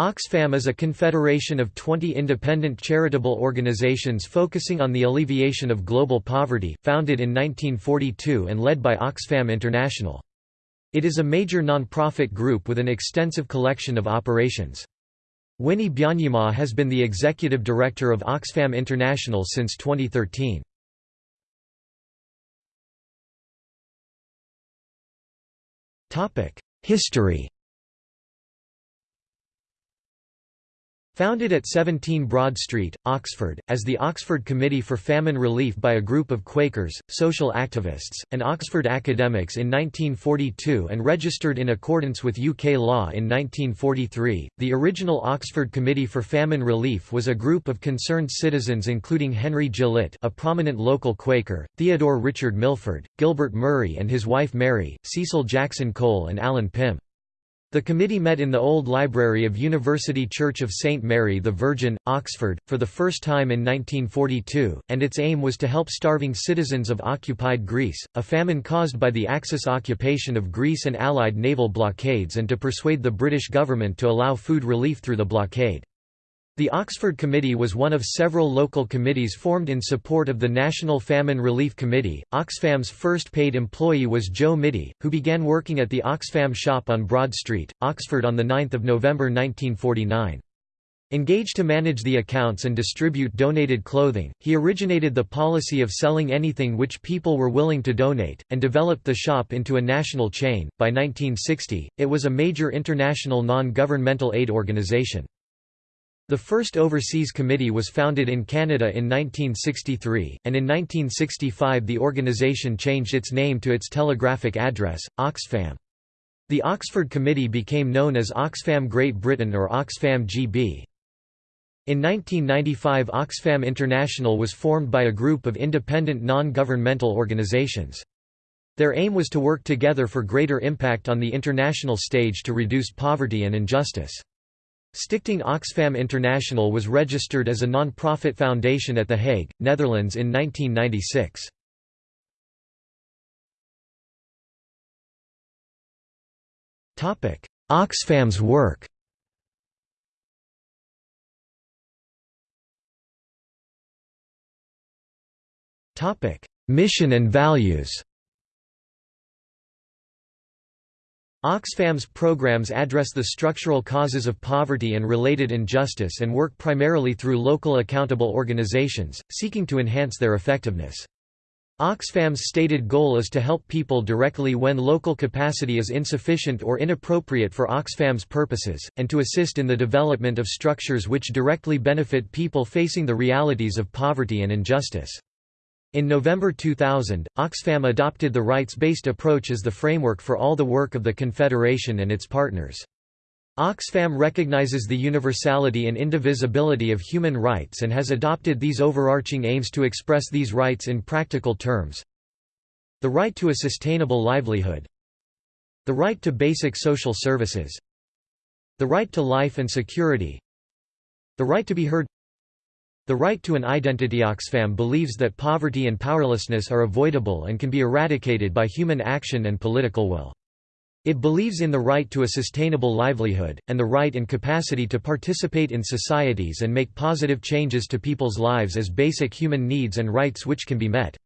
Oxfam is a confederation of 20 independent charitable organizations focusing on the alleviation of global poverty, founded in 1942 and led by Oxfam International. It is a major non-profit group with an extensive collection of operations. Winnie Byanyima has been the executive director of Oxfam International since 2013. History Founded at 17 Broad Street, Oxford, as the Oxford Committee for Famine Relief by a group of Quakers, social activists, and Oxford academics in 1942 and registered in accordance with UK law in 1943, the original Oxford Committee for Famine Relief was a group of concerned citizens including Henry Gillett a prominent local Quaker, Theodore Richard Milford, Gilbert Murray and his wife Mary, Cecil Jackson Cole and Alan Pym. The committee met in the old library of University Church of St Mary the Virgin, Oxford, for the first time in 1942, and its aim was to help starving citizens of occupied Greece, a famine caused by the Axis occupation of Greece and Allied naval blockades and to persuade the British government to allow food relief through the blockade. The Oxford Committee was one of several local committees formed in support of the National Famine Relief Committee. Oxfam's first paid employee was Joe Mitty, who began working at the Oxfam shop on Broad Street, Oxford on 9 November 1949. Engaged to manage the accounts and distribute donated clothing, he originated the policy of selling anything which people were willing to donate, and developed the shop into a national chain. By 1960, it was a major international non governmental aid organization. The first overseas committee was founded in Canada in 1963, and in 1965 the organisation changed its name to its telegraphic address, Oxfam. The Oxford Committee became known as Oxfam Great Britain or Oxfam GB. In 1995 Oxfam International was formed by a group of independent non-governmental organizations. Their aim was to work together for greater impact on the international stage to reduce poverty and injustice. Stichting Oxfam International was registered as a non-profit foundation at The Hague, Netherlands in 1996. Oxfam's work Mission and values Oxfam's programs address the structural causes of poverty and related injustice and work primarily through local accountable organizations, seeking to enhance their effectiveness. Oxfam's stated goal is to help people directly when local capacity is insufficient or inappropriate for Oxfam's purposes, and to assist in the development of structures which directly benefit people facing the realities of poverty and injustice. In November 2000, Oxfam adopted the rights-based approach as the framework for all the work of the Confederation and its partners. Oxfam recognizes the universality and indivisibility of human rights and has adopted these overarching aims to express these rights in practical terms. The right to a sustainable livelihood The right to basic social services The right to life and security The right to be heard the right to an identity Oxfam believes that poverty and powerlessness are avoidable and can be eradicated by human action and political will. It believes in the right to a sustainable livelihood, and the right and capacity to participate in societies and make positive changes to people's lives as basic human needs and rights which can be met.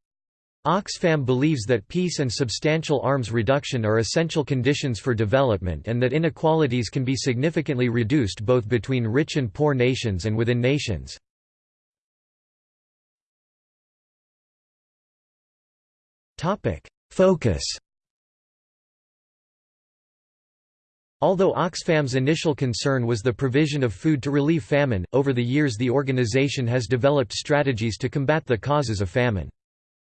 Oxfam believes that peace and substantial arms reduction are essential conditions for development and that inequalities can be significantly reduced both between rich and poor nations and within nations. Focus. Although Oxfam's initial concern was the provision of food to relieve famine, over the years the organization has developed strategies to combat the causes of famine.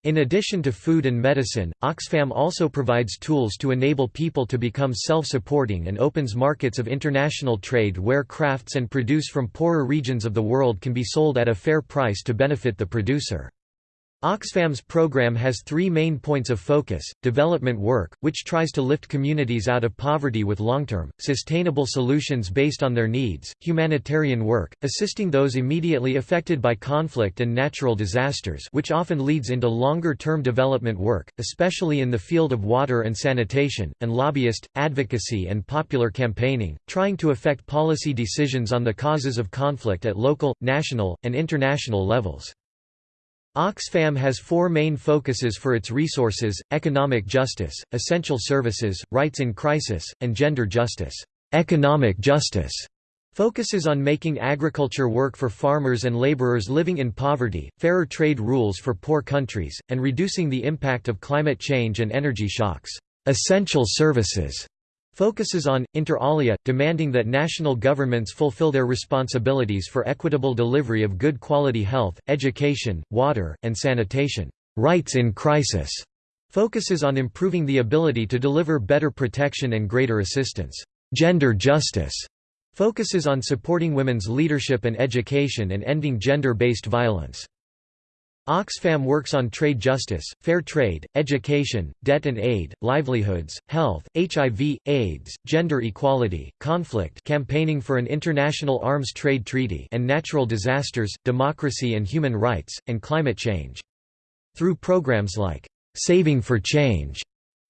In addition to food and medicine, Oxfam also provides tools to enable people to become self-supporting and opens markets of international trade where crafts and produce from poorer regions of the world can be sold at a fair price to benefit the producer. Oxfam's program has three main points of focus, development work, which tries to lift communities out of poverty with long-term, sustainable solutions based on their needs, humanitarian work, assisting those immediately affected by conflict and natural disasters which often leads into longer-term development work, especially in the field of water and sanitation, and lobbyist, advocacy and popular campaigning, trying to affect policy decisions on the causes of conflict at local, national, and international levels. Oxfam has four main focuses for its resources, economic justice, essential services, rights in crisis, and gender justice. Economic justice focuses on making agriculture work for farmers and laborers living in poverty, fairer trade rules for poor countries, and reducing the impact of climate change and energy shocks. Essential services focuses on, inter alia, demanding that national governments fulfill their responsibilities for equitable delivery of good quality health, education, water, and sanitation. Rights in crisis focuses on improving the ability to deliver better protection and greater assistance. Gender justice focuses on supporting women's leadership and education and ending gender-based violence. Oxfam works on trade justice, fair trade, education, debt and aid, livelihoods, health, HIV, AIDS, gender equality, conflict campaigning for an international arms trade treaty and natural disasters, democracy and human rights, and climate change. Through programs like, "'Saving for Change'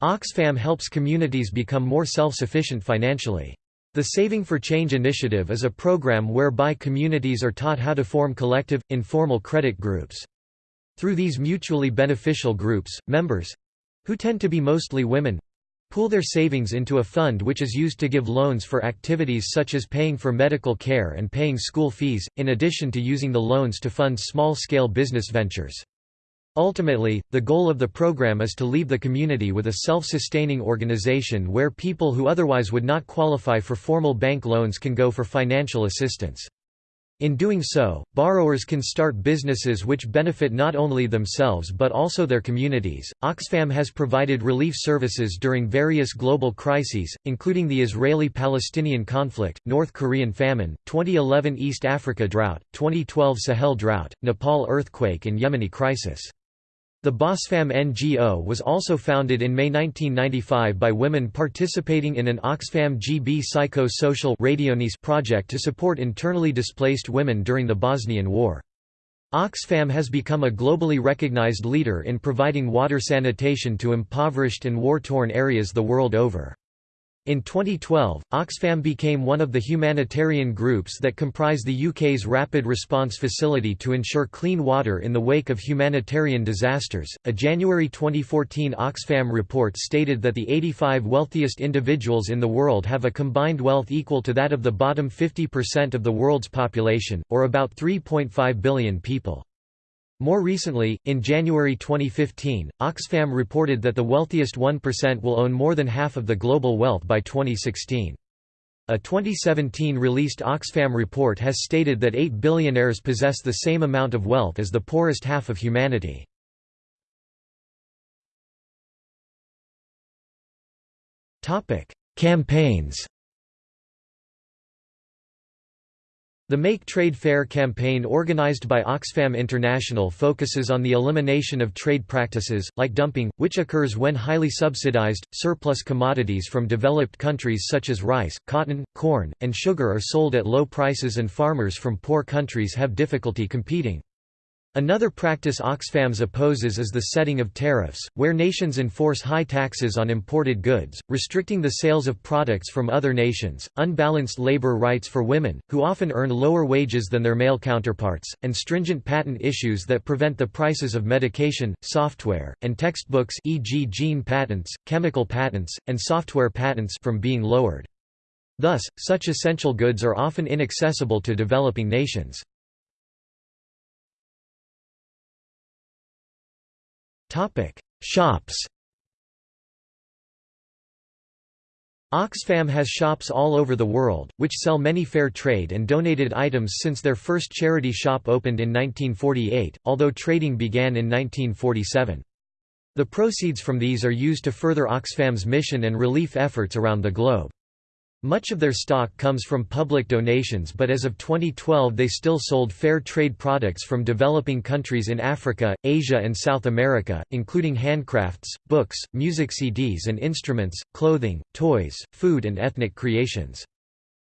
Oxfam helps communities become more self-sufficient financially. The Saving for Change initiative is a program whereby communities are taught how to form collective, informal credit groups. Through these mutually beneficial groups, members—who tend to be mostly women—pool their savings into a fund which is used to give loans for activities such as paying for medical care and paying school fees, in addition to using the loans to fund small-scale business ventures. Ultimately, the goal of the program is to leave the community with a self-sustaining organization where people who otherwise would not qualify for formal bank loans can go for financial assistance. In doing so, borrowers can start businesses which benefit not only themselves but also their communities. Oxfam has provided relief services during various global crises, including the Israeli Palestinian conflict, North Korean famine, 2011 East Africa drought, 2012 Sahel drought, Nepal earthquake, and Yemeni crisis. The Bosfam NGO was also founded in May 1995 by women participating in an Oxfam GB Psycho-Social project to support internally displaced women during the Bosnian War. Oxfam has become a globally recognized leader in providing water sanitation to impoverished and war-torn areas the world over. In 2012, Oxfam became one of the humanitarian groups that comprise the UK's Rapid Response Facility to ensure clean water in the wake of humanitarian disasters. A January 2014 Oxfam report stated that the 85 wealthiest individuals in the world have a combined wealth equal to that of the bottom 50% of the world's population, or about 3.5 billion people. More recently, in January 2015, Oxfam reported that the wealthiest 1% will own more than half of the global wealth by 2016. A 2017 released Oxfam report has stated that 8 billionaires possess the same amount of wealth as the poorest half of humanity. Campaigns The Make Trade Fair campaign organized by Oxfam International focuses on the elimination of trade practices, like dumping, which occurs when highly subsidized, surplus commodities from developed countries such as rice, cotton, corn, and sugar are sold at low prices and farmers from poor countries have difficulty competing. Another practice Oxfams opposes is the setting of tariffs, where nations enforce high taxes on imported goods, restricting the sales of products from other nations, unbalanced labor rights for women, who often earn lower wages than their male counterparts, and stringent patent issues that prevent the prices of medication, software, and textbooks e.g. gene patents, chemical patents, and software patents from being lowered. Thus, such essential goods are often inaccessible to developing nations. Shops. Oxfam has shops all over the world, which sell many fair trade and donated items since their first charity shop opened in 1948, although trading began in 1947. The proceeds from these are used to further Oxfam's mission and relief efforts around the globe. Much of their stock comes from public donations but as of 2012 they still sold fair trade products from developing countries in Africa, Asia and South America, including handcrafts, books, music CDs and instruments, clothing, toys, food and ethnic creations.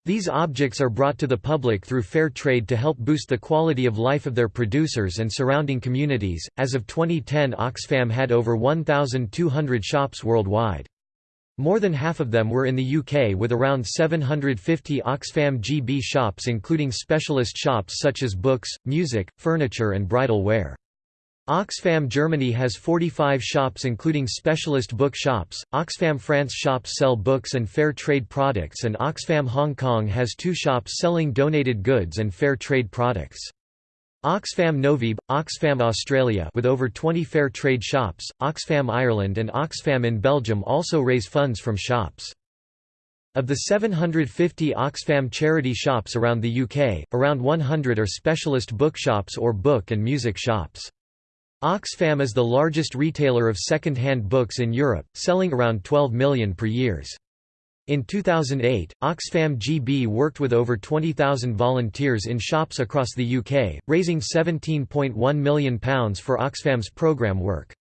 These objects are brought to the public through fair trade to help boost the quality of life of their producers and surrounding communities. As of 2010, Oxfam had over 1,200 shops worldwide. More than half of them were in the UK with around 750 Oxfam GB shops including specialist shops such as books, music, furniture and bridal wear. Oxfam Germany has 45 shops including specialist book shops, Oxfam France shops sell books and fair trade products and Oxfam Hong Kong has two shops selling donated goods and fair trade products. Oxfam Novib, Oxfam Australia with over 20 fair trade shops, Oxfam Ireland and Oxfam in Belgium also raise funds from shops. Of the 750 Oxfam charity shops around the UK, around 100 are specialist bookshops or book and music shops. Oxfam is the largest retailer of second-hand books in Europe, selling around 12 million per years. In 2008, Oxfam GB worked with over 20,000 volunteers in shops across the UK, raising £17.1 million for Oxfam's programme work.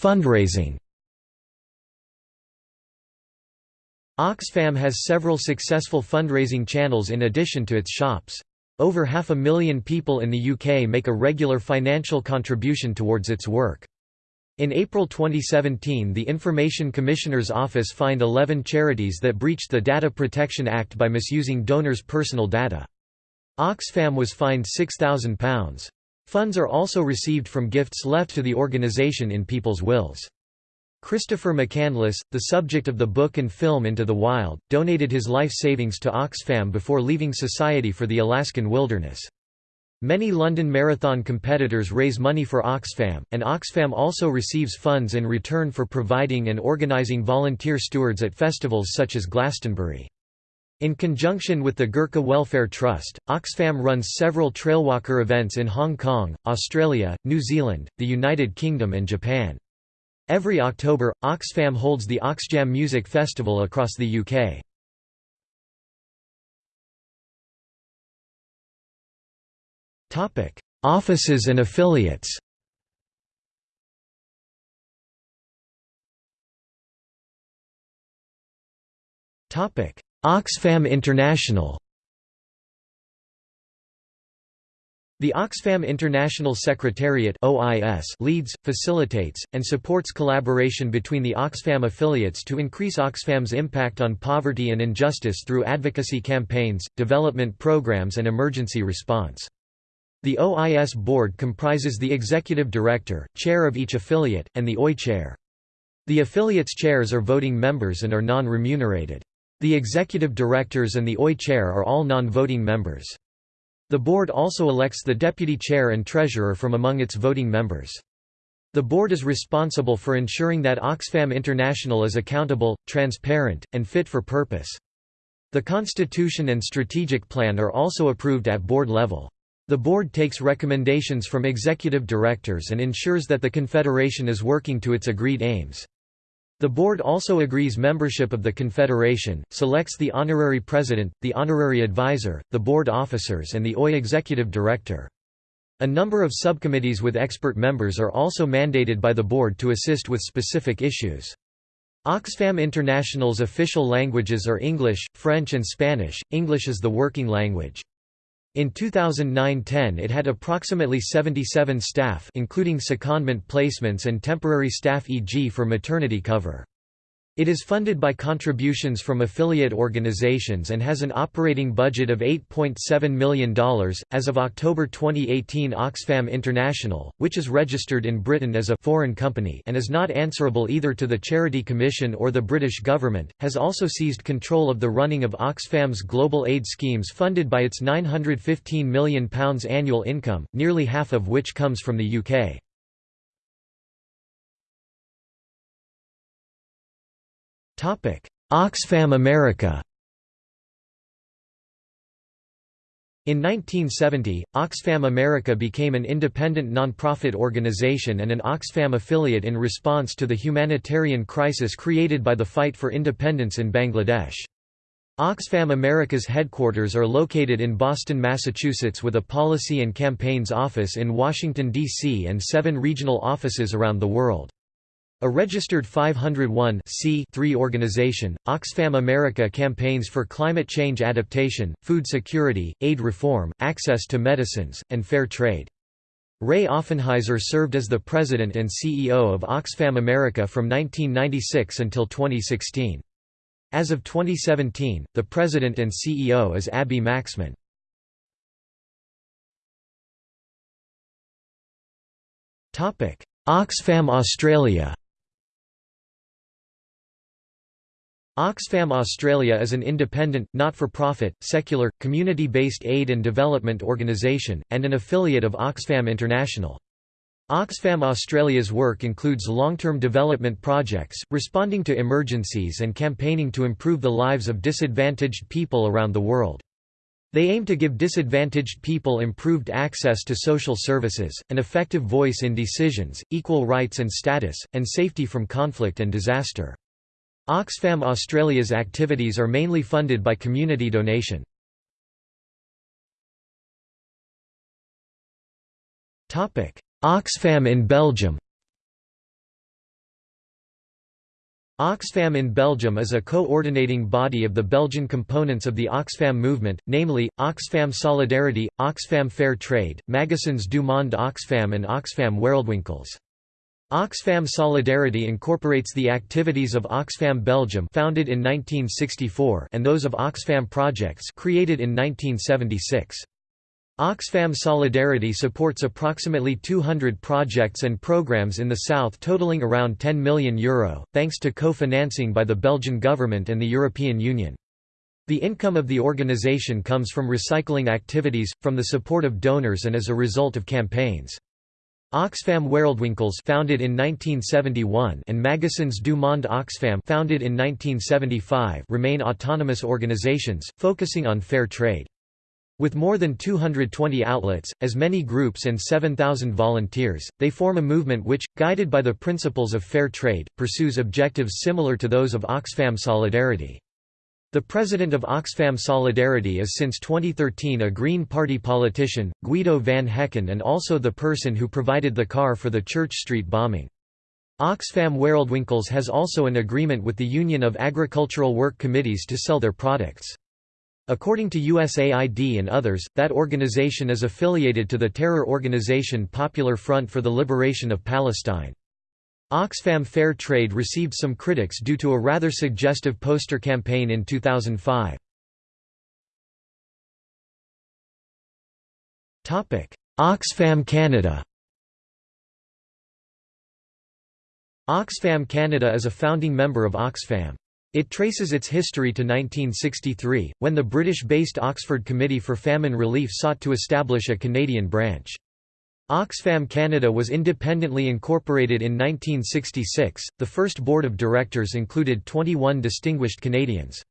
Fundraising Oxfam has several successful fundraising channels in addition to its shops. Over half a million people in the UK make a regular financial contribution towards its work. In April 2017 the Information Commissioner's Office fined 11 charities that breached the Data Protection Act by misusing donors' personal data. Oxfam was fined £6,000. Funds are also received from gifts left to the organisation in people's wills. Christopher McCandless, the subject of the book and film Into the Wild, donated his life savings to Oxfam before leaving Society for the Alaskan Wilderness. Many London Marathon competitors raise money for Oxfam, and Oxfam also receives funds in return for providing and organising volunteer stewards at festivals such as Glastonbury. In conjunction with the Gurkha Welfare Trust, Oxfam runs several trailwalker events in Hong Kong, Australia, New Zealand, the United Kingdom and Japan. Every October, Oxfam holds the Oxjam Music Festival across the UK. Offices and affiliates. Oxfam International. The Oxfam International Secretariat OIS leads, facilitates, and supports collaboration between the Oxfam affiliates to increase Oxfam's impact on poverty and injustice through advocacy campaigns, development programs and emergency response. The OIS board comprises the executive director, chair of each affiliate, and the OI chair. The affiliates' chairs are voting members and are non-remunerated. The executive directors and the OI chair are all non-voting members. The board also elects the deputy chair and treasurer from among its voting members. The board is responsible for ensuring that Oxfam International is accountable, transparent, and fit for purpose. The constitution and strategic plan are also approved at board level. The board takes recommendations from executive directors and ensures that the Confederation is working to its agreed aims. The board also agrees membership of the Confederation, selects the honorary president, the honorary advisor, the board officers and the OI executive director. A number of subcommittees with expert members are also mandated by the board to assist with specific issues. Oxfam International's official languages are English, French and Spanish, English is the working language. In 2009–10 it had approximately 77 staff including secondment placements and temporary staff e.g. for maternity cover. It is funded by contributions from affiliate organizations and has an operating budget of $8.7 million. As of October 2018, Oxfam International, which is registered in Britain as a foreign company and is not answerable either to the Charity Commission or the British government, has also seized control of the running of Oxfam's global aid schemes funded by its £915 million annual income, nearly half of which comes from the UK. Oxfam America In 1970, Oxfam America became an independent non-profit organization and an Oxfam affiliate in response to the humanitarian crisis created by the fight for independence in Bangladesh. Oxfam America's headquarters are located in Boston, Massachusetts with a policy and campaigns office in Washington, D.C. and seven regional offices around the world. A registered 501 organization, Oxfam America campaigns for climate change adaptation, food security, aid reform, access to medicines, and fair trade. Ray Offenheiser served as the president and CEO of Oxfam America from 1996 until 2016. As of 2017, the president and CEO is Abby Maxman. Oxfam Australia Oxfam Australia is an independent, not-for-profit, secular, community-based aid and development organisation, and an affiliate of Oxfam International. Oxfam Australia's work includes long-term development projects, responding to emergencies and campaigning to improve the lives of disadvantaged people around the world. They aim to give disadvantaged people improved access to social services, an effective voice in decisions, equal rights and status, and safety from conflict and disaster. Oxfam Australia's activities are mainly funded by community donation. Oxfam in Belgium Oxfam in Belgium is a coordinating body of the Belgian components of the Oxfam movement, namely, Oxfam Solidarity, Oxfam Fair Trade, Magasins du Monde Oxfam and Oxfam Wereldwinkels. Oxfam Solidarity incorporates the activities of Oxfam Belgium founded in 1964 and those of Oxfam Projects created in 1976. Oxfam Solidarity supports approximately 200 projects and programs in the south totaling around €10 million, Euro, thanks to co-financing by the Belgian government and the European Union. The income of the organisation comes from recycling activities, from the support of donors and as a result of campaigns. Oxfam Wereldwinkels founded in 1971 and Magasins du Monde Oxfam founded in 1975 remain autonomous organizations, focusing on fair trade. With more than 220 outlets, as many groups and 7,000 volunteers, they form a movement which, guided by the principles of fair trade, pursues objectives similar to those of Oxfam Solidarity. The president of Oxfam Solidarity is since 2013 a Green Party politician, Guido van Hecken and also the person who provided the car for the Church Street bombing. Oxfam Wereldwinkels has also an agreement with the Union of Agricultural Work Committees to sell their products. According to USAID and others, that organization is affiliated to the terror organization Popular Front for the Liberation of Palestine. Oxfam Fair Trade received some critics due to a rather suggestive poster campaign in 2005. Oxfam Canada Oxfam Canada is a founding member of Oxfam. It traces its history to 1963, when the British-based Oxford Committee for Famine Relief sought to establish a Canadian branch. Oxfam Canada was independently incorporated in 1966. The first board of directors included 21 distinguished Canadians.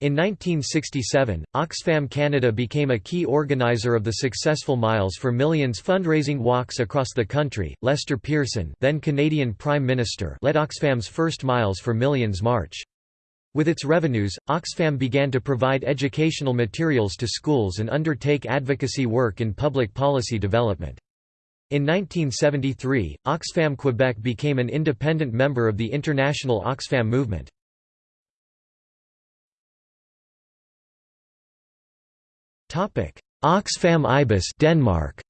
In 1967, Oxfam Canada became a key organizer of the successful Miles for Millions fundraising walks across the country. Lester Pearson, then Canadian Prime Minister, led Oxfam's first Miles for Millions march. With its revenues, Oxfam began to provide educational materials to schools and undertake advocacy work in public policy development. In 1973, Oxfam Quebec became an independent member of the international Oxfam movement. Oxfam IBIS Denmark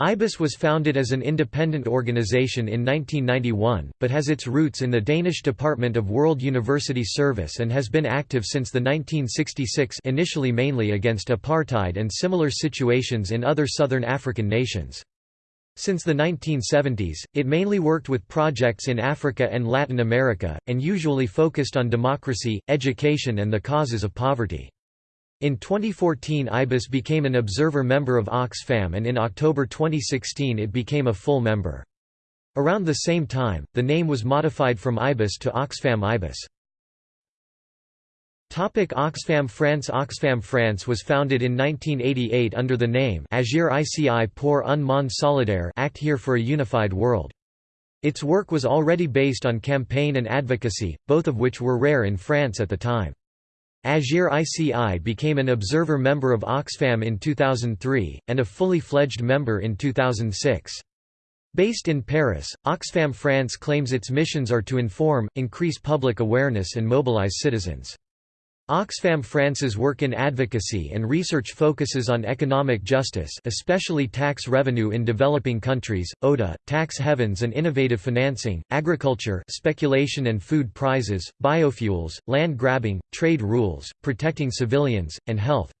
IBIS was founded as an independent organization in 1991, but has its roots in the Danish Department of World University Service and has been active since the 1966 initially mainly against apartheid and similar situations in other southern African nations. Since the 1970s, it mainly worked with projects in Africa and Latin America, and usually focused on democracy, education and the causes of poverty. In 2014 IBIS became an observer member of Oxfam and in October 2016 it became a full member. Around the same time, the name was modified from IBIS to Oxfam IBIS. Topic Oxfam France Oxfam France was founded in 1988 under the name Agir ICI pour un monde solidaire Act here for a unified world. Its work was already based on campaign and advocacy, both of which were rare in France at the time. Agir ICI became an observer member of Oxfam in 2003, and a fully fledged member in 2006. Based in Paris, Oxfam France claims its missions are to inform, increase public awareness and mobilize citizens. Oxfam France's work in advocacy and research focuses on economic justice especially tax revenue in developing countries, ODA, tax havens and innovative financing, agriculture speculation and food prizes, biofuels, land grabbing, trade rules, protecting civilians, and health.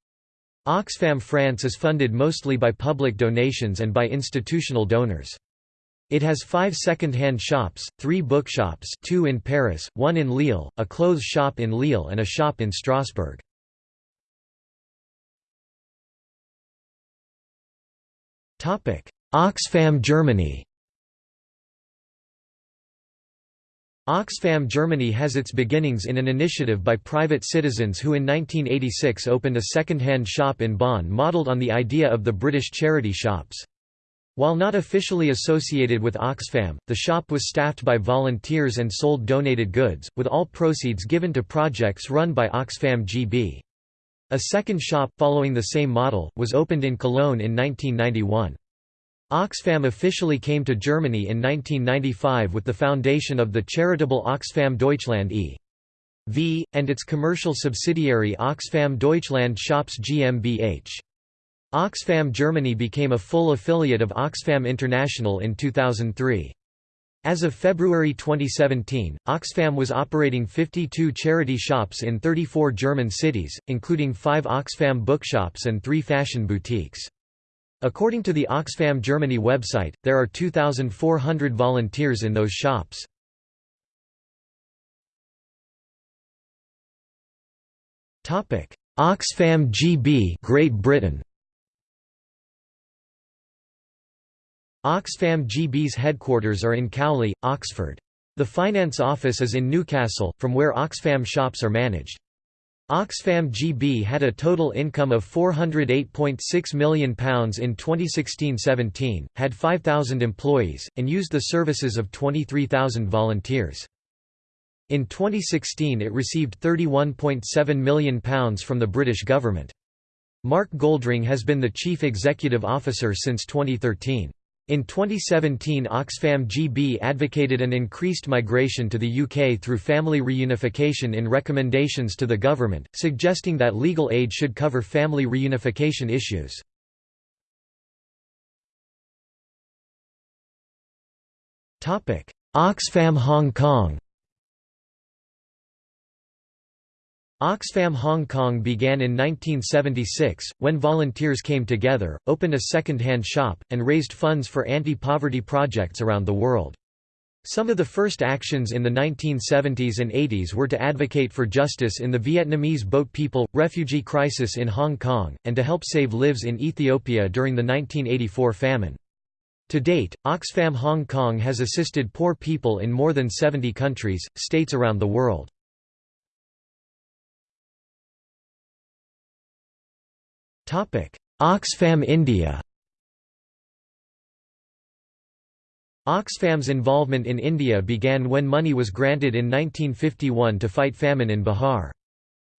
Oxfam France is funded mostly by public donations and by institutional donors. It has five second-hand shops, three bookshops two in Paris, one in Lille, a clothes shop in Lille and a shop in Strasbourg. Oxfam Germany Oxfam Germany has its beginnings in an initiative by private citizens who in 1986 opened a second-hand shop in Bonn modelled on the idea of the British charity shops. While not officially associated with Oxfam, the shop was staffed by volunteers and sold donated goods, with all proceeds given to projects run by Oxfam GB. A second shop, following the same model, was opened in Cologne in 1991. Oxfam officially came to Germany in 1995 with the foundation of the charitable Oxfam Deutschland e.V., and its commercial subsidiary Oxfam Deutschland Shops GmbH. Oxfam Germany became a full affiliate of Oxfam International in 2003. As of February 2017, Oxfam was operating 52 charity shops in 34 German cities, including five Oxfam bookshops and three fashion boutiques. According to the Oxfam Germany website, there are 2,400 volunteers in those shops. Oxfam GB Great Britain Oxfam GB's headquarters are in Cowley, Oxford. The finance office is in Newcastle, from where Oxfam shops are managed. Oxfam GB had a total income of £408.6 million in 2016–17, had 5,000 employees, and used the services of 23,000 volunteers. In 2016 it received £31.7 million from the British government. Mark Goldring has been the chief executive officer since 2013. In 2017 Oxfam GB advocated an increased migration to the UK through family reunification in recommendations to the government, suggesting that legal aid should cover family reunification issues. Oxfam Hong Kong Oxfam Hong Kong began in 1976, when volunteers came together, opened a second-hand shop, and raised funds for anti-poverty projects around the world. Some of the first actions in the 1970s and 80s were to advocate for justice in the Vietnamese boat people, refugee crisis in Hong Kong, and to help save lives in Ethiopia during the 1984 famine. To date, Oxfam Hong Kong has assisted poor people in more than 70 countries, states around the world. Oxfam India Oxfam's involvement in India began when money was granted in 1951 to fight famine in Bihar.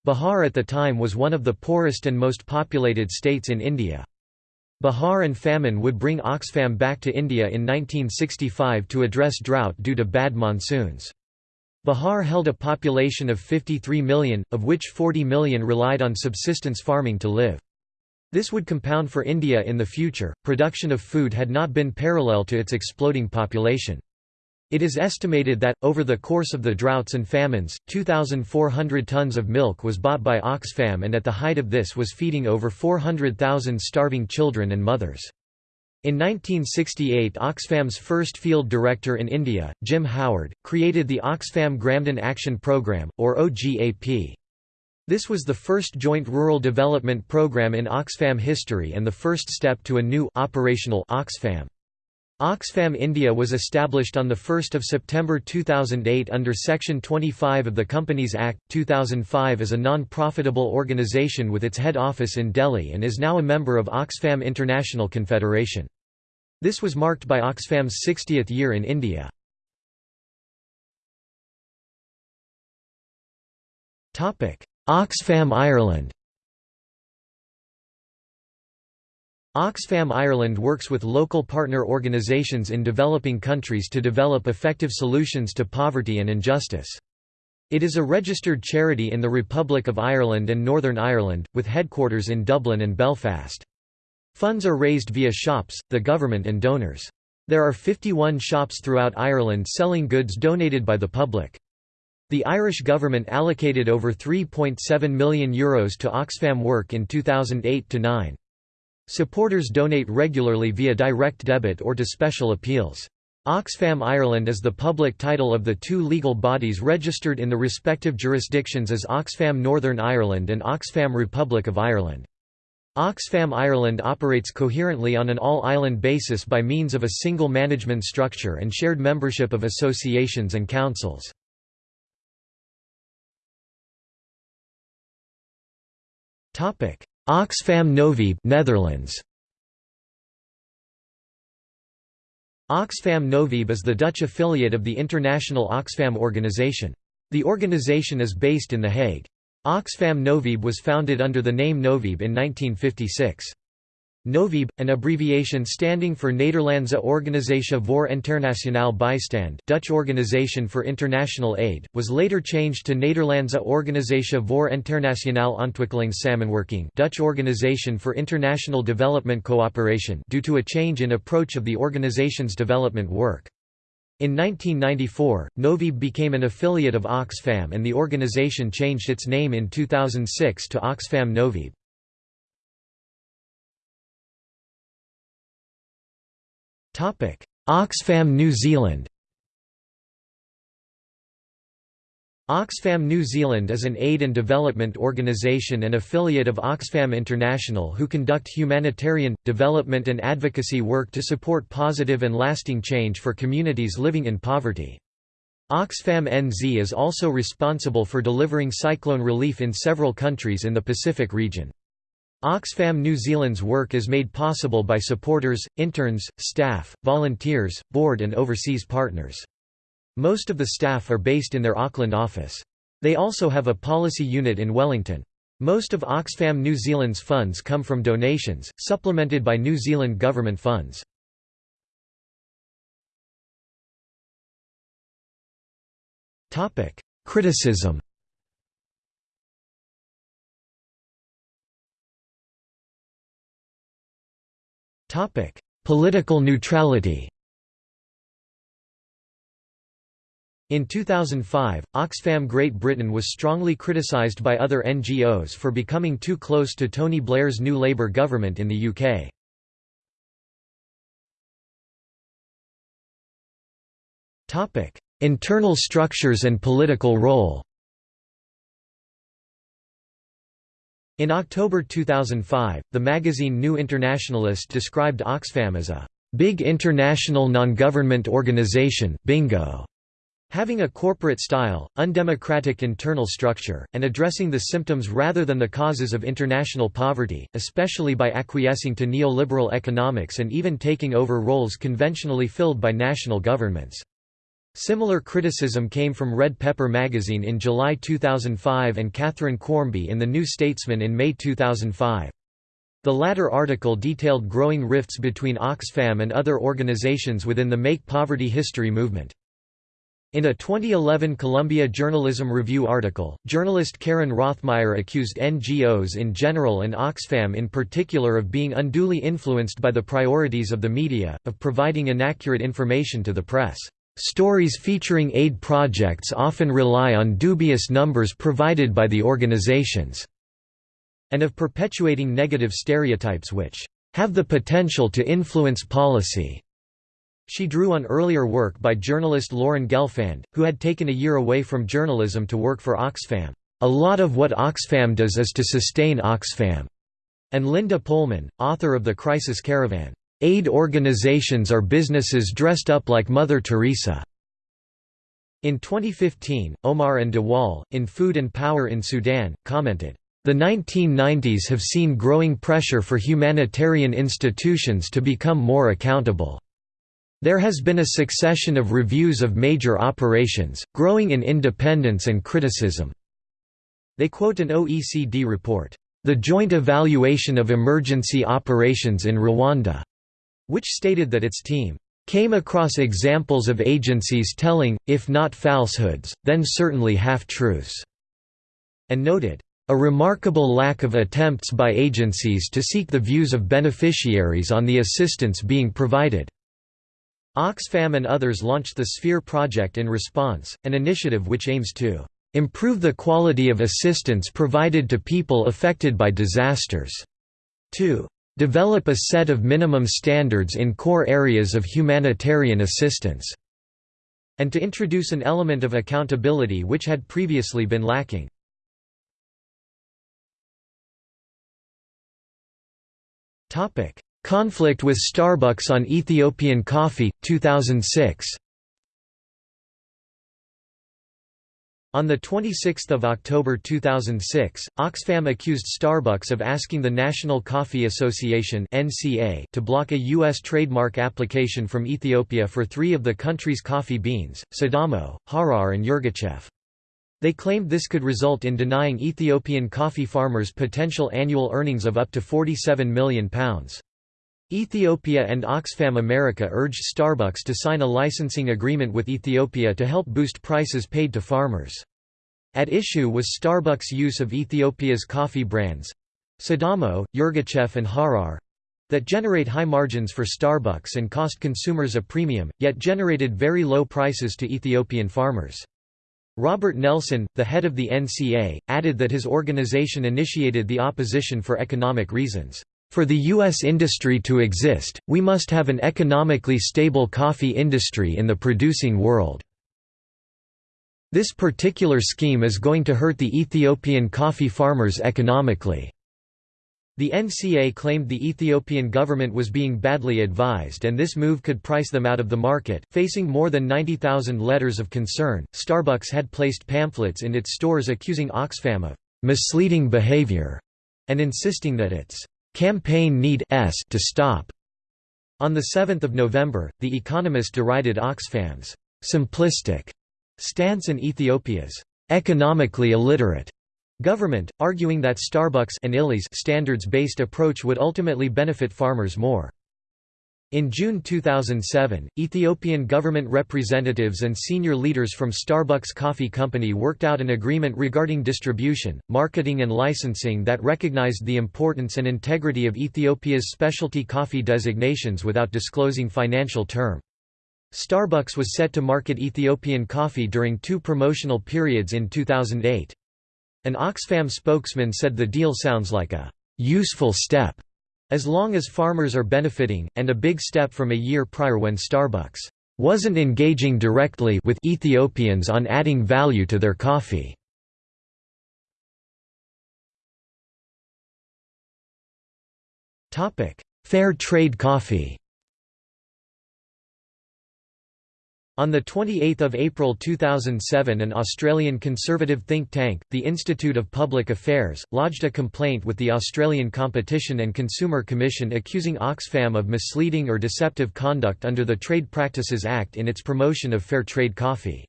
Bihar at the time was one of the poorest and most populated states in India. Bihar and famine would bring Oxfam back to India in 1965 to address drought due to bad monsoons. Bihar held a population of 53 million, of which 40 million relied on subsistence farming to live. This would compound for India in the future, production of food had not been parallel to its exploding population. It is estimated that, over the course of the droughts and famines, 2,400 tons of milk was bought by Oxfam and at the height of this was feeding over 400,000 starving children and mothers. In 1968 Oxfam's first field director in India, Jim Howard, created the Oxfam Gramdan Action Programme, or OGAP. This was the first joint rural development program in Oxfam history and the first step to a new operational Oxfam. Oxfam India was established on 1 September 2008 under Section 25 of the Companies Act, 2005 as a non-profitable organisation with its head office in Delhi and is now a member of Oxfam International Confederation. This was marked by Oxfam's 60th year in India. Oxfam Ireland Oxfam Ireland works with local partner organisations in developing countries to develop effective solutions to poverty and injustice. It is a registered charity in the Republic of Ireland and Northern Ireland, with headquarters in Dublin and Belfast. Funds are raised via shops, the government and donors. There are 51 shops throughout Ireland selling goods donated by the public. The Irish government allocated over €3.7 million Euros to Oxfam work in 2008–9. Supporters donate regularly via direct debit or to special appeals. Oxfam Ireland is the public title of the two legal bodies registered in the respective jurisdictions as Oxfam Northern Ireland and Oxfam Republic of Ireland. Oxfam Ireland operates coherently on an all-island basis by means of a single management structure and shared membership of associations and councils. Oxfam Novib Netherlands Oxfam Novib is the Dutch affiliate of the international Oxfam organization. The organization is based in The Hague. Oxfam Novib was founded under the name Novib in 1956. Novib, an abbreviation standing for Nederlandse Organisatie voor Internationaal Bijstand Dutch Organization for International Aid, was later changed to Nederlandse Organisatie voor Internationaal Ontwikkelingssamenwerking Dutch Organization for International Development Cooperation due to a change in approach of the organization's development work. In 1994, Novib became an affiliate of Oxfam and the organization changed its name in 2006 to Oxfam Novib. Oxfam New Zealand Oxfam New Zealand is an aid and development organisation and affiliate of Oxfam International who conduct humanitarian, development and advocacy work to support positive and lasting change for communities living in poverty. Oxfam NZ is also responsible for delivering cyclone relief in several countries in the Pacific region. Oxfam New Zealand's work is made possible by supporters, interns, staff, volunteers, board and overseas partners. Most of the staff are based in their Auckland office. They also have a policy unit in Wellington. Most of Oxfam New Zealand's funds come from donations, supplemented by New Zealand government funds. Criticism Topic: Political neutrality. In 2005, Oxfam Great Britain was strongly criticised by other NGOs for becoming too close to Tony Blair's new Labour government in the UK. Internal structures and political role In October 2005, the magazine New Internationalist described Oxfam as a big international non-government organization bingo, having a corporate style, undemocratic internal structure, and addressing the symptoms rather than the causes of international poverty, especially by acquiescing to neoliberal economics and even taking over roles conventionally filled by national governments. Similar criticism came from Red Pepper magazine in July 2005 and Katharine Quarmby in The New Statesman in May 2005. The latter article detailed growing rifts between Oxfam and other organizations within the Make Poverty History movement. In a 2011 Columbia Journalism Review article, journalist Karen Rothmyer accused NGOs in general and Oxfam in particular of being unduly influenced by the priorities of the media, of providing inaccurate information to the press. Stories featuring aid projects often rely on dubious numbers provided by the organizations, and of perpetuating negative stereotypes which have the potential to influence policy. She drew on earlier work by journalist Lauren Gelfand, who had taken a year away from journalism to work for Oxfam. A lot of what Oxfam does is to sustain Oxfam, and Linda Polman, author of The Crisis Caravan. "...aid organizations are businesses dressed up like Mother Teresa." In 2015, Omaar and de Waal, in Food and Power in Sudan, commented, "...the 1990s have seen growing pressure for humanitarian institutions to become more accountable. There has been a succession of reviews of major operations, growing in independence and criticism." They quote an OECD report, "...the Joint Evaluation of Emergency Operations in Rwanda," which stated that its team came across examples of agencies telling, if not falsehoods, then certainly half-truths", and noted, "...a remarkable lack of attempts by agencies to seek the views of beneficiaries on the assistance being provided." Oxfam and others launched the Sphere project in response, an initiative which aims to "...improve the quality of assistance provided to people affected by disasters." 2 develop a set of minimum standards in core areas of humanitarian assistance, and to introduce an element of accountability which had previously been lacking. Conflict with Starbucks on Ethiopian coffee, 2006 On 26 October 2006, Oxfam accused Starbucks of asking the National Coffee Association to block a U.S. trademark application from Ethiopia for three of the country's coffee beans, Sidamo, Harar and Yirgacheffe. They claimed this could result in denying Ethiopian coffee farmers potential annual earnings of up to £47 million. Ethiopia and Oxfam America urged Starbucks to sign a licensing agreement with Ethiopia to help boost prices paid to farmers. At issue was Starbucks' use of Ethiopia's coffee brands—Sidamo, Yirgacheffe and Harar—that generate high margins for Starbucks and cost consumers a premium, yet generated very low prices to Ethiopian farmers. Robert Nelson, the head of the NCA, added that his organization initiated the opposition for economic reasons. For the U.S. industry to exist, we must have an economically stable coffee industry in the producing world. This particular scheme is going to hurt the Ethiopian coffee farmers economically. The NCA claimed the Ethiopian government was being badly advised and this move could price them out of the market. Facing more than 90,000 letters of concern, Starbucks had placed pamphlets in its stores accusing Oxfam of misleading behavior and insisting that its campaign need s to stop. On 7 November, The Economist derided Oxfam's simplistic stance in Ethiopia's economically illiterate government, arguing that Starbucks and Illy's standards-based approach would ultimately benefit farmers more. In June 2007, Ethiopian government representatives and senior leaders from Starbucks Coffee Company worked out an agreement regarding distribution, marketing and licensing that recognized the importance and integrity of Ethiopia's specialty coffee designations without disclosing financial term. Starbucks was set to market Ethiopian coffee during two promotional periods in 2008. An Oxfam spokesman said the deal sounds like a useful step as long as farmers are benefiting, and a big step from a year prior when Starbucks wasn't engaging directly with Ethiopians on adding value to their coffee. Fair trade coffee On 28 April 2007 an Australian conservative think tank, the Institute of Public Affairs, lodged a complaint with the Australian Competition and Consumer Commission accusing Oxfam of misleading or deceptive conduct under the Trade Practices Act in its promotion of fair trade coffee.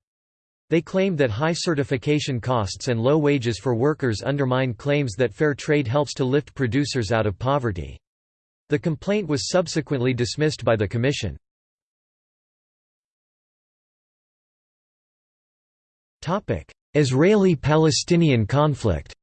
They claimed that high certification costs and low wages for workers undermine claims that fair trade helps to lift producers out of poverty. The complaint was subsequently dismissed by the Commission. Israeli-Palestinian conflict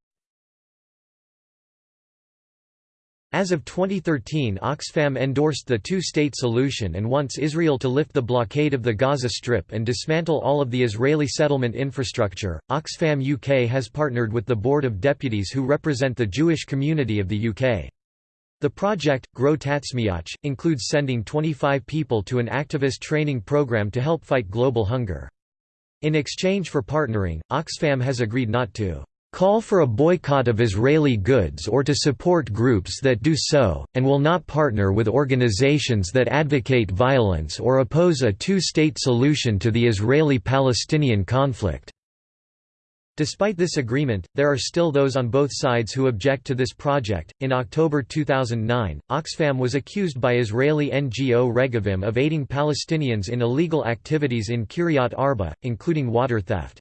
As of 2013 Oxfam endorsed the two-state solution and wants Israel to lift the blockade of the Gaza Strip and dismantle all of the Israeli settlement infrastructure. Oxfam UK has partnered with the Board of Deputies who represent the Jewish community of the UK. The project, Grow Tatzmiach, includes sending 25 people to an activist training program to help fight global hunger. In exchange for partnering, Oxfam has agreed not to call for a boycott of Israeli goods or to support groups that do so, and will not partner with organizations that advocate violence or oppose a two-state solution to the Israeli-Palestinian conflict." Despite this agreement, there are still those on both sides who object to this project. In October 2009, Oxfam was accused by Israeli NGO Regavim of aiding Palestinians in illegal activities in Kiryat Arba, including water theft.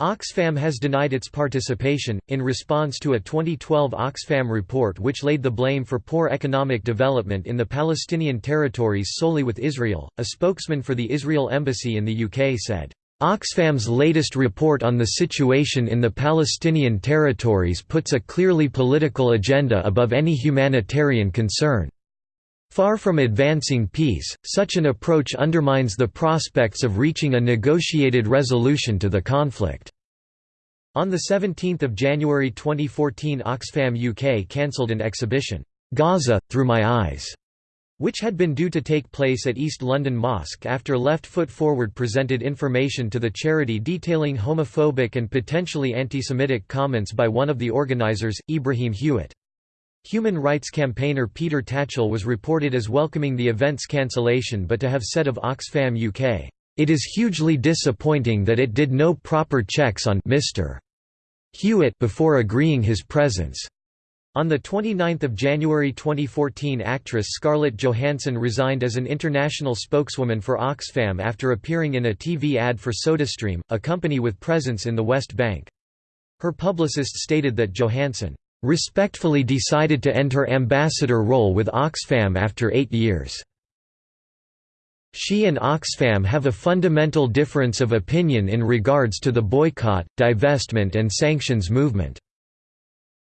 Oxfam has denied its participation, in response to a 2012 Oxfam report which laid the blame for poor economic development in the Palestinian territories solely with Israel. A spokesman for the Israel Embassy in the UK said, Oxfam's latest report on the situation in the Palestinian territories puts a clearly political agenda above any humanitarian concern. Far from advancing peace, such an approach undermines the prospects of reaching a negotiated resolution to the conflict. On 17 January 2014 Oxfam UK cancelled an exhibition, "'Gaza, Through My Eyes' which had been due to take place at East London Mosque after Left Foot Forward presented information to the charity detailing homophobic and potentially anti-Semitic comments by one of the organisers, Ibrahim Hewitt. Human rights campaigner Peter Tatchell was reported as welcoming the event's cancellation but to have said of Oxfam UK, "...it is hugely disappointing that it did no proper checks on Mr. Hewitt before agreeing his presence." On 29 January 2014 actress Scarlett Johansson resigned as an international spokeswoman for Oxfam after appearing in a TV ad for SodaStream, a company with presence in the West Bank. Her publicist stated that Johansson, "...respectfully decided to end her ambassador role with Oxfam after eight years." She and Oxfam have a fundamental difference of opinion in regards to the boycott, divestment and sanctions movement.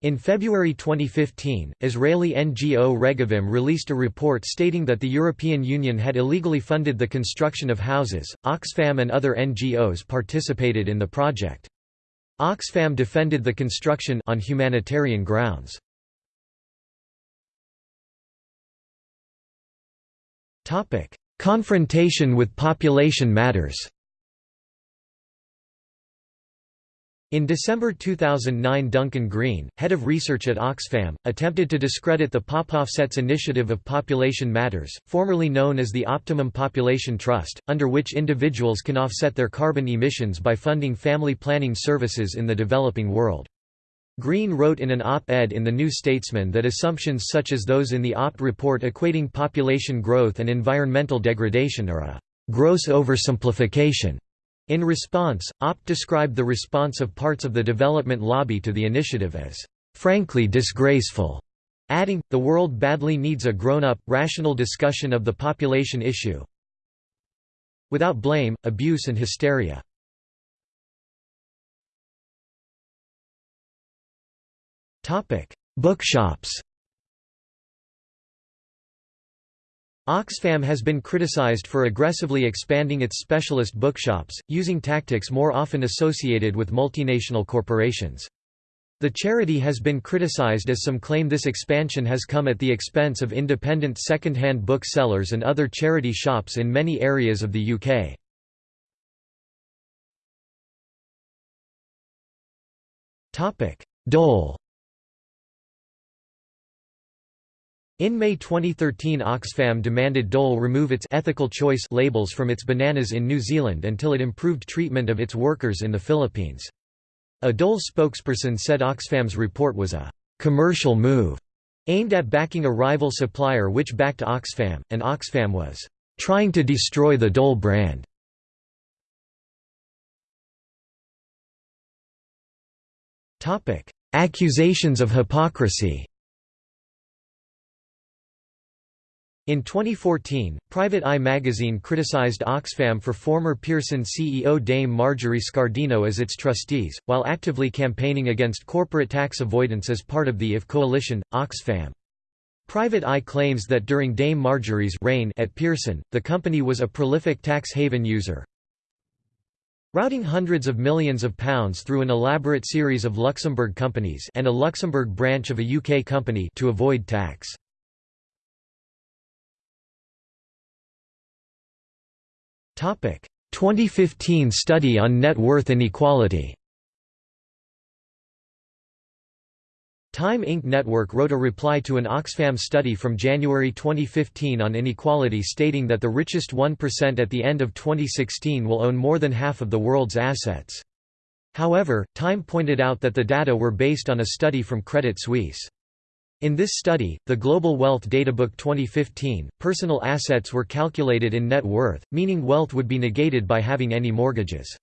In February 2015, Israeli NGO Regavim released a report stating that the European Union had illegally funded the construction of houses. Oxfam and other NGOs participated in the project. Oxfam defended the construction on humanitarian grounds. Topic: Confrontation with population matters. In December 2009 Duncan Green, head of research at Oxfam, attempted to discredit the PopOffset's initiative of Population Matters, formerly known as the Optimum Population Trust, under which individuals can offset their carbon emissions by funding family planning services in the developing world. Green wrote in an op-ed in The New Statesman that assumptions such as those in the OPT report equating population growth and environmental degradation are a «gross oversimplification» In response, OPT described the response of parts of the development lobby to the initiative as, "...frankly disgraceful." adding, the world badly needs a grown-up, rational discussion of the population issue without blame, abuse and hysteria. Bookshops Oxfam has been criticized for aggressively expanding its specialist bookshops, using tactics more often associated with multinational corporations. The charity has been criticized as some claim this expansion has come at the expense of independent second-hand booksellers and other charity shops in many areas of the UK. Dole In May 2013 Oxfam demanded Dole remove its ethical choice labels from its bananas in New Zealand until it improved treatment of its workers in the Philippines. A Dole spokesperson said Oxfam's report was a «commercial move» aimed at backing a rival supplier which backed Oxfam, and Oxfam was «trying to destroy the Dole brand». Accusations of hypocrisy In 2014, Private Eye magazine criticized Oxfam for former Pearson CEO Dame Marjorie Scardino as its trustees, while actively campaigning against corporate tax avoidance as part of the IF coalition. Oxfam Private Eye claims that during Dame Marjorie's reign at Pearson, the company was a prolific tax haven user, routing hundreds of millions of pounds through an elaborate series of Luxembourg companies and a Luxembourg branch of a UK company to avoid tax. 2015 study on net worth inequality Time Inc. Network wrote a reply to an Oxfam study from January 2015 on inequality stating that the richest 1% at the end of 2016 will own more than half of the world's assets. However, Time pointed out that the data were based on a study from Credit Suisse. In this study, the Global Wealth Databook 2015, personal assets were calculated in net worth, meaning wealth would be negated by having any mortgages.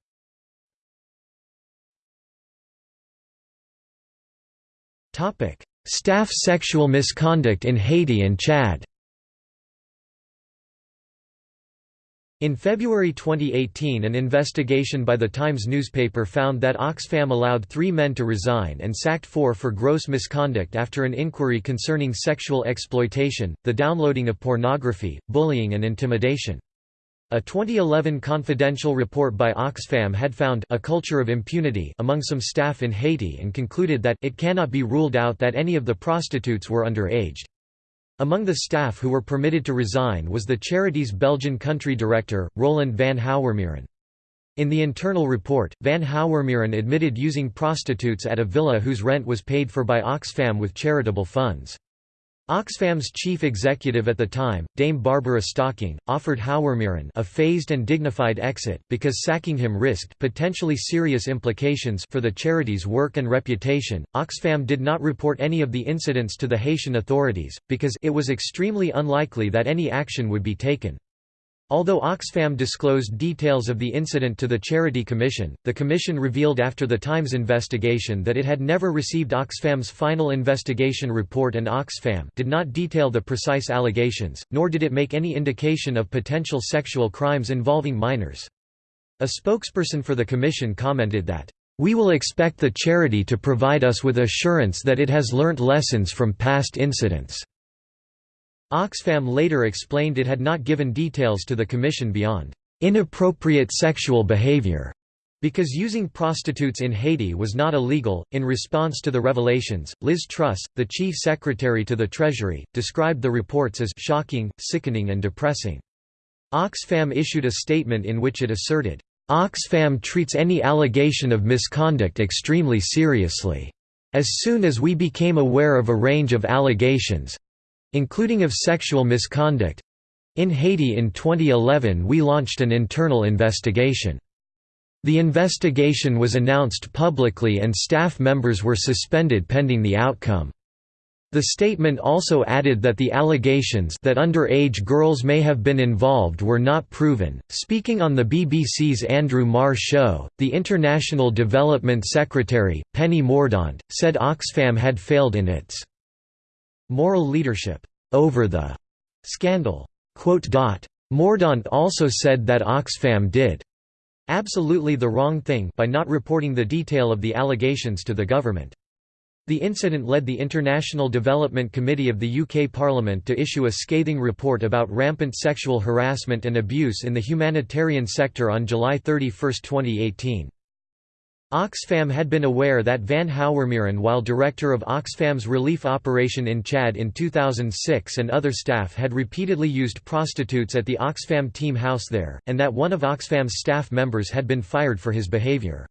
Staff sexual misconduct in Haiti and Chad. In February 2018 an investigation by the Times newspaper found that Oxfam allowed three men to resign and sacked four for gross misconduct after an inquiry concerning sexual exploitation, the downloading of pornography, bullying and intimidation. A 2011 confidential report by Oxfam had found a culture of impunity among some staff in Haiti and concluded that it cannot be ruled out that any of the prostitutes were underaged. Among the staff who were permitted to resign was the charity's Belgian country director, Roland van Hauwermeiren. In the internal report, van Hauwermeiren admitted using prostitutes at a villa whose rent was paid for by Oxfam with charitable funds. Oxfam's chief executive at the time, Dame Barbara Stocking, offered Hauwermeiren a phased and dignified exit, because sacking him risked potentially serious implications for the charity's work and reputation. Oxfam did not report any of the incidents to the Haitian authorities, because it was extremely unlikely that any action would be taken. Although Oxfam disclosed details of the incident to the Charity Commission, the Commission revealed after the Times investigation that it had never received Oxfam's final investigation report and Oxfam did not detail the precise allegations, nor did it make any indication of potential sexual crimes involving minors. A spokesperson for the Commission commented that, "...we will expect the charity to provide us with assurance that it has learnt lessons from past incidents." Oxfam later explained it had not given details to the Commission beyond inappropriate sexual behavior because using prostitutes in Haiti was not illegal. In response to the revelations, Liz Truss, the chief secretary to the Treasury, described the reports as shocking, sickening, and depressing. Oxfam issued a statement in which it asserted, Oxfam treats any allegation of misconduct extremely seriously. As soon as we became aware of a range of allegations, including of sexual misconduct. In Haiti in 2011 we launched an internal investigation. The investigation was announced publicly and staff members were suspended pending the outcome. The statement also added that the allegations that underage girls may have been involved were not proven. Speaking on the BBC's Andrew Marr show, the International Development Secretary, Penny Mordaunt, said Oxfam had failed in its moral leadership over the scandal. Mordaunt also said that Oxfam did absolutely the wrong thing by not reporting the detail of the allegations to the government. The incident led the International Development Committee of the UK Parliament to issue a scathing report about rampant sexual harassment and abuse in the humanitarian sector on July 31, 2018. Oxfam had been aware that Van Hauwermeiren while director of Oxfam's relief operation in Chad in 2006 and other staff had repeatedly used prostitutes at the Oxfam team house there, and that one of Oxfam's staff members had been fired for his behavior.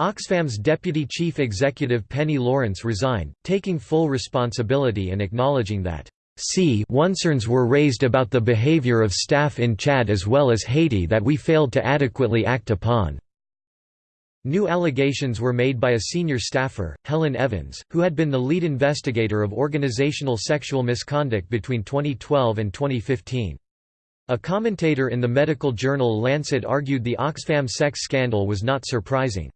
Oxfam's deputy chief executive Penny Lawrence resigned, taking full responsibility and acknowledging that C concerns were raised about the behavior of staff in Chad as well as Haiti that we failed to adequately act upon. New allegations were made by a senior staffer, Helen Evans, who had been the lead investigator of organizational sexual misconduct between 2012 and 2015. A commentator in the medical journal Lancet argued the Oxfam sex scandal was not surprising.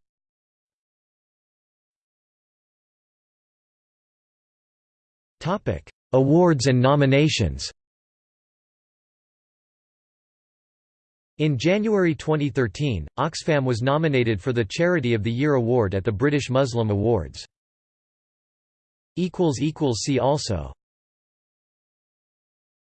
Awards and nominations In January 2013, Oxfam was nominated for the Charity of the Year award at the British Muslim Awards. See also